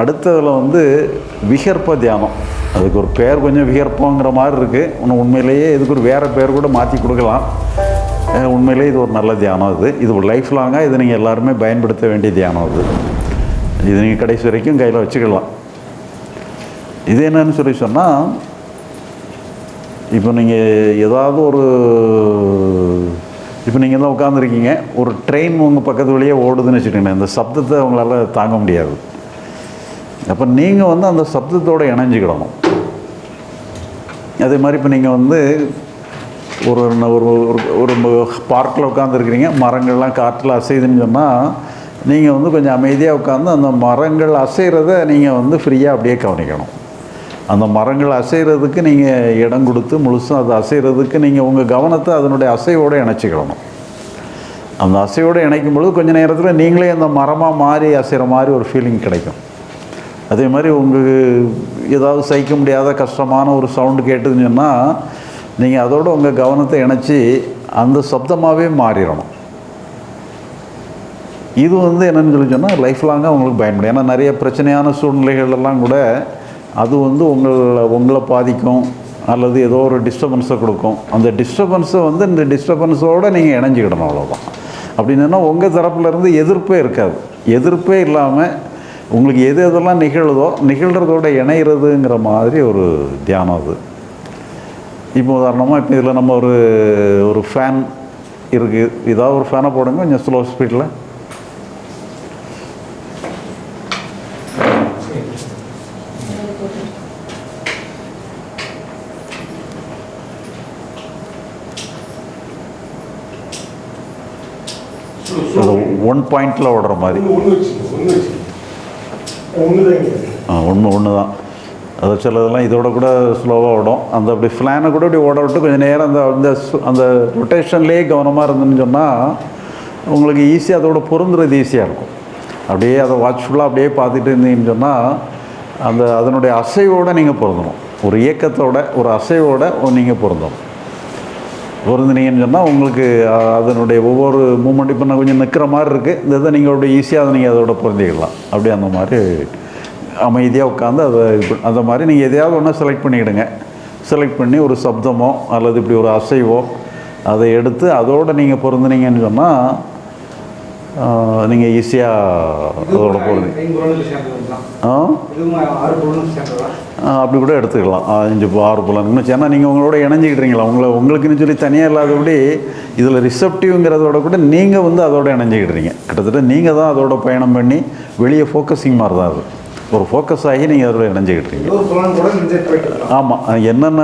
அடுத்ததில் வந்து விகற்ப தியானம். அதுக்கு ஒரு பேர் கொஞ்சம் விகற்பங்கிற மாதிரி இருக்குது இன்னும் உண்மையிலேயே இதுக்கு ஒரு வேறு பேர் கூட மாற்றி கொடுக்கலாம். உண்மையிலே உண்மையிலேயே இது ஒரு நல்ல தியானம் இது இது ஒரு லைஃப் லாங்காக இது நீங்கள் எல்லாருமே பயன்படுத்த வேண்டிய தியானம் இது இது நீங்கள் கடைசி வரைக்கும் கையில் வச்சுக்கலாம். இது என்னன்னு சொல்லி சொன்னால் இப்போ நீங்கள் ஏதாவது ஒரு இப்போ நீங்கள் தான் உட்காந்துருக்கீங்க ஒரு ட்ரெயின் உங்கள் பக்கத்து வழியே ஓடுதுன்னு வச்சுக்கோங்களேன். இந்த சப்தத்தை உங்களால் தாங்க முடியாது. அப்போ நீங்கள் வந்து அந்த சப்தத்தோடு இணைஞ்சிக்கிடணும். அதே மாதிரி இப்போ நீங்கள் வந்து ஒரு ஒரு ஒரு- ஒரு பார்க்கில் உட்காந்துருக்கிறீங்க மரங்கள்லாம் காற்றில் அசையுதுன்னு சொன்னால் நீங்கள் வந்து கொஞ்சம் அமைதியாக உட்காந்து அந்த மரங்கள் அசைகிறத நீங்கள் வந்து ஃப்ரீயாக அப்படியே கவனிக்கணும். அந்த மரங்கள் அசைகிறதுக்கு நீங்கள் இடம் கொடுத்து முழுசும் அது அசைகிறதுக்கு நீங்கள் உங்கள் கவனத்தை அதனுடைய அசைவோடு இணைச்சிக்கிடணும். அந்த அசையோடு இணைக்கும் பொழுது கொஞ்சம் நேரத்தில் நீங்களே அந்த மரமாக மாறி அசைகிற மாதிரி ஒரு ஃபீலிங் கிடைக்கும். அதே மாதிரி உங்களுக்கு ஏதாவது சகிக்க முடியாத கஷ்டமான ஒரு சவுண்டு கேட்டுதுன்னு சொன்னால் நீங்கள் அதோடு உங்கள் கவனத்தை இணைச்சி அந்த சப்தமாகவே மாறிடணும். இது வந்து என்னென்னு சொல்லி சொன்னால் லைஃப் லாங்காக உங்களுக்கு பயன்படும் ஏன்னா நிறைய பிரச்சனையான சூழ்நிலைகள் எல்லாம் கூட அது வந்து உங்களை உங்களை பாதிக்கும் அல்லது ஏதோ ஒரு டிஸ்டர்பன்ஸை கொடுக்கும். அந்த டிஸ்டர்பன்ஸை வந்து இந்த டிஸ்டர்பன்ஸோடு நீங்கள் இணைஞ்சிக்கிடணும் அவ்வளோதான் அப்படின்னா உங்கள் தரப்புலேருந்து எதிர்ப்பே இருக்காது. எதிர்ப்பே இல்லாமல் உங்களுக்கு எது எதெல்லாம் நிகழுதோ நிகழ்கிறதோட இணைகிறதுங்கிற மாதிரி ஒரு தியானம் அது. இப்போ உதாரணமாக இப்போ இதில் நம்ம ஒரு ஒரு ஃபேன் இருக்குது ஏதாவது ஒரு ஃபேனை போடுங்க கொஞ்சம் ஸ்லோ ஸ்பீடில் அது ஒன் பாயிண்டில் ஓடுற மாதிரி. ஒன்று ஒன்று ஒன்று தான் அது சிலதெல்லாம் இதோட கூட ஸ்லோவாக ஓடும். அந்த அப்படி ஃப்ளானை கூட இப்படி ஓட விட்டு கொஞ்சம் நேரம் அந்த அந்த அந்த ரொட்டேஷன்லேயே கவனமாக இருந்துன்னு சொன்னால் உங்களுக்கு ஈஸியாக அதோட பொருந்துறது ஈஸியாக இருக்கும். அப்படியே அதை வாட்ச்ஃபுல்லாக அப்படியே பார்த்துட்டு இருந்தீங்கன்னு சொன்னால் அந்த அதனுடைய அசைவோடு நீங்கள் பொருந்தணும். ஒரு இயக்கத்தோட ஒரு அசைவோடு நீங்கள் பொருந்தணும். பொருந்தினீங்கன்னு சொன்னால் உங்களுக்கு அதனுடைய ஒவ்வொரு மூமெண்ட் இப்போ நான் கொஞ்சம் நிற்கிற மாதிரி இருக்குது இந்த இதை நீங்கள் அப்படியே ஈஸியாக அதை நீங்கள் அதோட பொருந்திக்கலாம் அப்படியே அந்த மாதிரி அமைதியாக உட்காந்து அதை அந்த மாதிரி நீங்கள் எதையாவது ஒன்றா செலக்ட் பண்ணிக்கிடுங்க. செலக்ட் பண்ணி ஒரு சப்தமோ அல்லது இப்படி ஒரு அசைவோ அதை எடுத்து அதோடு நீங்கள் பொருந்தினீங்கன்னு சொன்னால் நீங்கள் ஈஸியாக அதோட ஆ, அப்படி கூட எடுத்துக்கலாம். அஞ்சு ஆறு புலன் ஏன்னா நீங்கள் உங்களோட இணைஞ்சிக்கிட்டீங்களா? உங்களை உங்களுக்குன்னு சொல்லி தனியாக இல்லாதபடி இதில் ரிசப்டிவ்ங்கிறதோட கூட நீங்கள் வந்து அதோட இணைஞ்சிக்கிட்டுறீங்க கிட்டத்தட்ட நீங்கள் தான் அதோட பயணம் பண்ணி வெளியே ஃபோக்கஸிங் மாதிரி தான் அது. ஒரு ஃபோக்கஸ் ஆகி நீங்கள் போயிட்டு இருக்கலாம். ஆமாம் என்னென்ன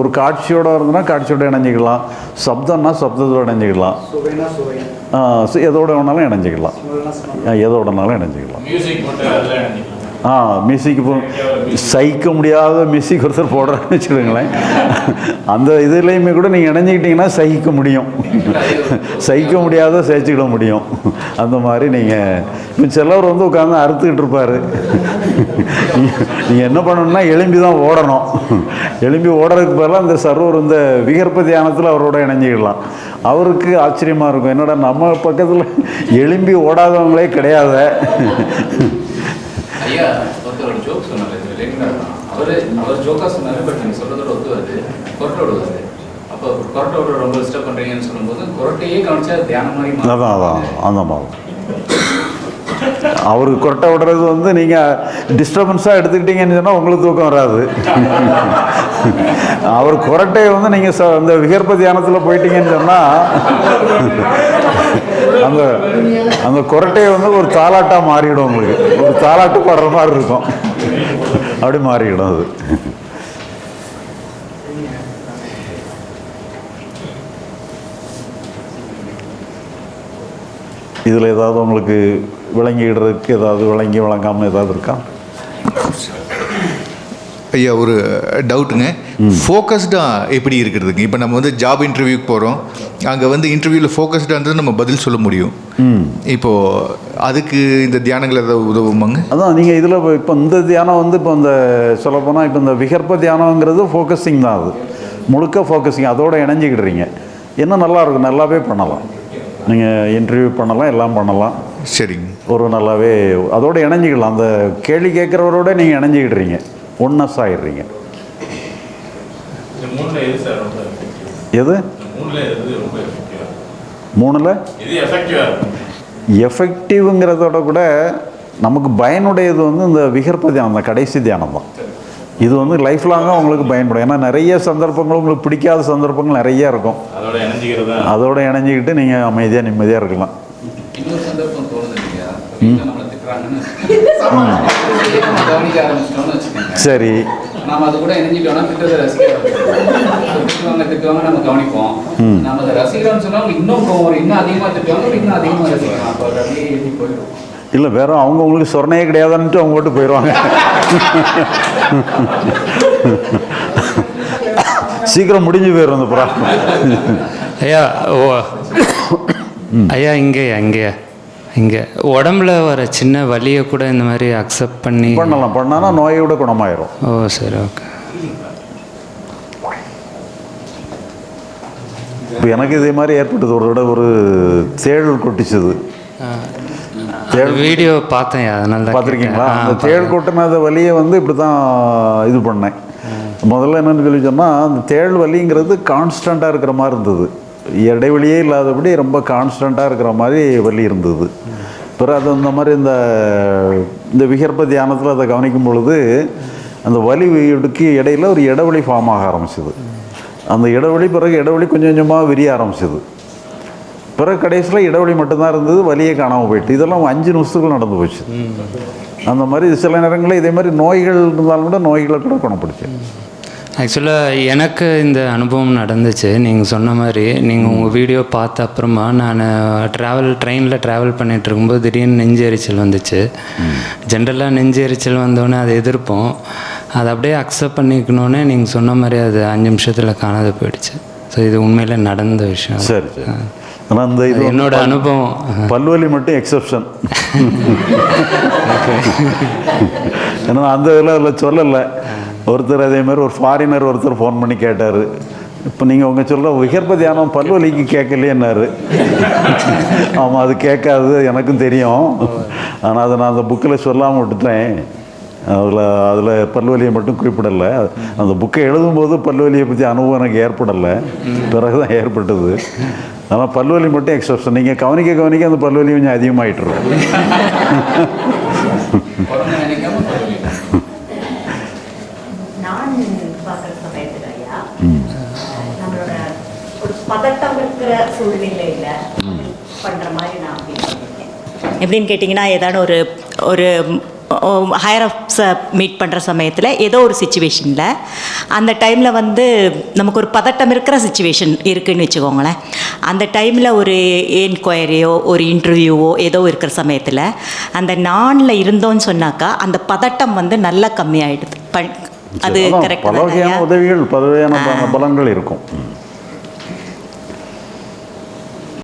ஒரு காட்சியோட இருந்ததுன்னா காட்சியோட இணைஞ்சிக்கலாம். சப்தம்னா சப்தத்தோட இணைஞ்சிக்கலாம். எதோட வேணாலும் இணைஞ்சிக்கலாம். எதோடனாலும் இணைஞ்சிக்கலாம். ஆ மியூசிக்கு போ சகிக்க முடியாத மியூசிக் ஒருத்தர் போடுறான்னு வச்சுக்கோங்களேன். அந்த இதுலேயுமே கூட நீங்கள் இணைஞ்சிக்கிட்டிங்கன்னா சகிக்க முடியும். சகிக்க முடியாத சகிச்சுக்கிட முடியும். அந்த மாதிரி நீங்கள் இப்போ சிலவர் வந்து உட்காந்து அறுத்துக்கிட்டு இருப்பார். நீங்கள் என்ன பண்ணணும்னா எலும்பி தான் ஓடணும். எலும்பி ஓடுறதுக்கு பதிலாக இந்த சர்வர் இந்த விகற்ப தியானத்தில் அவரோட இணைஞ்சிக்கலாம் அவருக்கு ஆச்சரியமாக இருக்கும். என்னடா நம்ம பக்கத்தில் எலும்பி ஓடாதவங்களே கிடையாது. ஐயா ஒருத்தர் ஒரு ஜோக் சொன்னார். இது ரிலேட்டடாக அவர் அவர் ஜோக்காக சொன்னார் பட் நீங்கள் சொல்றதோட ஒத்து வருது கொரட்டை விடுவாரு. அப்போ கொரட்டை விட ரொம்ப டிஸ்டர்ப் பண்ணுறீங்கன்னு சொல்லும்போது கொரட்டையே கவனிச்சா தியானம் மாதிரி அதான் அதான் அந்த அவருக்கு கொரட்டை விடுறது வந்து நீங்கள் டிஸ்டர்பன்ஸாக எடுத்துக்கிட்டீங்கன்னு சொன்னால் உங்களுக்கு தூக்கம் வராது. அவர் கொரட்டையை வந்து நீங்கள் ச அந்த விகற்ப தியானத்தில் போயிட்டீங்கன்னு சொன்னால் அந்த அந்த கொரட்டையை வந்து ஒரு தாலாட்டாக மாறிடும் உங்களுக்கு. ஒரு தாலாட்டு பாடுற மாதிரி இருக்கும். அப்படி மாறிடும் அது. இதில் ஏதாவது உங்களுக்கு விளங்கிடுறதுக்கு ஏதாவது விளங்கி விளங்காமல் ஏதாவது இருக்கா? ஐயா ஒரு டவுட்டுங்க ஃபோக்கஸ்டாக எப்படி இருக்கிறதுங்க? இப்போ நம்ம வந்து ஜாப் இன்டர்வியூக்கு போகிறோம் அங்கே வந்து இன்டர்வியூவில் ஃபோக்கஸ்டாக இருந்தது நம்ம பதில் சொல்ல முடியும். இப்போது அதுக்கு இந்த தியானங்கள் ஏதாவது உதவுமாங்க? அதான் நீங்கள் இதில் இப்போ இந்த தியானம் வந்து இப்போ இந்த சொல்லப்போனால் இப்போ இந்த விகற்ப தியானங்கிறது ஃபோக்கஸிங் தான் அது. முழுக்க ஃபோக்கஸிங் அதோட இணைஞ்சிக்கிடுறீங்க. இன்னும் நல்லா இருக்கும்? நல்லாவே பண்ணலாம். நீங்கள் இன்டர்வியூ பண்ணலாம் எல்லாம் பண்ணலாம். சரிங்க. ஒரு நல்லாவே அதோட இணைஞ்சிக்கலாம். அந்த கேள்வி கேட்குறவரோட நீங்கள் இணைஞ்சிக்கிடுறீங்க. ஒன்னஸ் மூணுல எது சார் ரொம்ப effective? எது? இந்த மூணுல எது ரொம்ப எஃபெக்டிவா மூணில்? எது எஃபெக்டிவா இருக்கும்? எஃபெக்டிவ்ங்கிறதோட கூட நமக்கு பயனுடையது வந்து இந்த விகற்ப தியானம் அந்த கடைசி தியானம் தான். இது வந்து லைஃப் லாங்காக உங்களுக்கு பயன்படும். ஏன்னா நிறைய சந்தர்ப்பங்கள் உங்களுக்கு பிடிக்காத சந்தர்ப்பங்கள் நிறைய இருக்கும். தான் அதோட இணைஞ்சிக்கிட்டு நீங்கள் அமைதியாக நிம்மதியாக இருக்கலாம். கவனிக்க ஆரம்பிச்சிட்டோம்னு வச்சுக்கோங்க சரி. நாம அது கூட இணைஞ்சிட்டோம்னா திட்டத்தை ரசிக்க ஆரம்பிச்சிடுவோம். திட்டுவாங்க திட்டுவாங்க நம்ம கவனிப்போம். நம்ம அதை ரசிக்கிறோம்னு சொன்னா அவங்க இன்னும் கோவம் வரும். இன்னும் அதிகமா திட்டுவாங்க அப்புறம் இன்னும் அதிகமா ரசிக்கலாம் அப்போ அது அப்படியே ஏறி போயிடும். இல்லை வேற அவங்க உங்களுக்கு சொர்ணையே கிடையாதுன்ட்டு அவங்க விட்டு போயிடுவாங்க சீக்கிரம் முடிஞ்சு போயிடும் அந்த புறா. ஐயா ஓ. ஐயா இங்கேயா இங்கேயா? இங்கே உடம்புல வர சின்ன வலியை கூட இந்த மாதிரி அக்செப்ட் பண்ணி பண்ணலாம். பண்ணானா நோயோட குணமாயிரும். ஓ சரி ஓகே இப்போ எனக்கு இதே மாதிரி ஏற்பட்டது. ஒரு தடவை ஒரு தேள் கொட்டிச்சது. வீடியோ பார்த்தேன். அதனால தான் பார்த்துருக்கீங்களா? அந்த தேள் கொட்டினத வலியை வந்து இப்படி தான் இது பண்ணேன். முதல்ல என்னன்னு சொல்லி சொன்னால் அந்த தேள் வலிங்கிறது கான்ஸ்டண்ட்டாக இருக்கிற மாதிரி இருந்தது. இடைவெளியே இல்லாதபடி ரொம்ப கான்ஸ்டண்ட்டாக இருக்கிற மாதிரி வலி இருந்தது. பிறகு அது அந்த மாதிரி இந்த இந்த விகற்ப தியானத்தில் அதை கவனிக்கும் பொழுது அந்த வலி இடுக்கு இடையில ஒரு இடைவெளி ஃபார்ம் ஆக ஆரம்பிச்சது. அந்த இடைவெளி பிறகு இடைவெளி கொஞ்சம் கொஞ்சமாக விரிய ஆரம்பிச்சது. பிறகு கடைசியில் இடைவெளி மட்டும்தான் இருந்தது வலியே காணாமல் போயிட்டு. இதெல்லாம் அஞ்சு நிமிஷத்துக்குள்ள நடந்து போச்சு. அந்த மாதிரி சில நேரங்களில் இதே மாதிரி நோய்கள் இருந்தாலும் கூட நோய்களை கூட குணப்படுச்சு ஆக்சுவலாக எனக்கு இந்த அனுபவம் நடந்துச்சு. நீங்கள் சொன்ன மாதிரி நீங்கள் உங்கள் வீடியோ பார்த்த அப்புறமா நான் ட்ராவல் ட்ரெயினில் ட்ராவல் பண்ணிட்டு இருக்கும்போது திடீர்னு நெஞ்சு எரிச்சல் வந்துச்சு. ஜென்ரலாக நெஞ்சு எரிச்சல் வந்தோடனே அதை எதிர்ப்போம். அதை அப்படியே அக்செப்ட் பண்ணிக்கணுன்னே நீங்கள் சொன்ன மாதிரி அது அஞ்சு நிமிஷத்தில் காணாத போயிடுச்சு. ஸோ இது உண்மையில் நடந்த விஷயம். சரி ஆனால் அந்த இது என்னோட அனுபவம். பல்வலி மட்டும் எக்ஸப்ஷன் ஏன்னா அந்த இதில் அதில் சொல்லலை. ஒருத்தர் அதே மாதிரி ஒரு ஃபாரினர் ஒருத்தர் ஃபோன் பண்ணி கேட்டார். இப்போ நீங்கள் உங்கள் சொல்கிற விகற்ப தியானம் பல்வலிக்கு கேட்கலையேன்னாரு. ஆமாம் அது கேட்காது எனக்கும் தெரியும். ஆனால் அதை நான் அந்த புக்கில் சொல்லாமல் விட்டுட்டேன். அதில் அதில் பல்வலியை மட்டும் குறிப்பிடலை. அந்த புக்கை எழுதும்போது பல்வலியை பற்றி அனுபவம் எனக்கு ஏற்படலை. பிறகு தான் ஏற்பட்டது. ஆனால் பல்வலி மட்டும் எக்ஸப்ஷன் நீங்கள் கவனிக்க கவனிக்க அந்த பல்வலி கொஞ்சம் அதிகமாகிட்டு இருக்கும் குழந்தை நினைக்காம பரவாயில்லை நான் பார்க்குற சமயத்தில் ஐயா நம்மளோட ஒரு பதட்டம் இருக்கிற சூழ்நிலையில் பண்ணுற மாதிரி நான் எப்படின்னு கேட்டிங்கன்னா ஏதாவது ஒரு ஒரு ஹையர் அப்ஸை மீட் பண்ணுற சமயத்தில் ஏதோ ஒரு சுச்சுவேஷனில் அந்த டைமில் வந்து நமக்கு ஒரு பதட்டம் இருக்கிற சுச்சுவேஷன் இருக்குன்னு வச்சுக்கோங்களேன். அந்த டைமில் ஒரு என்கொயரியோ ஒரு இன்டர்வியூவோ ஏதோ இருக்கிற சமயத்தில் அந்த நானில் இருந்தோன்னு சொன்னாக்கா அந்த பதட்டம் வந்து நல்லா கம்மியாயிடுது. ப அது அதான் கரெக்ட் பல வகையான உதவிகள் பல வகையான ப- பலன்கள் இருக்கும்.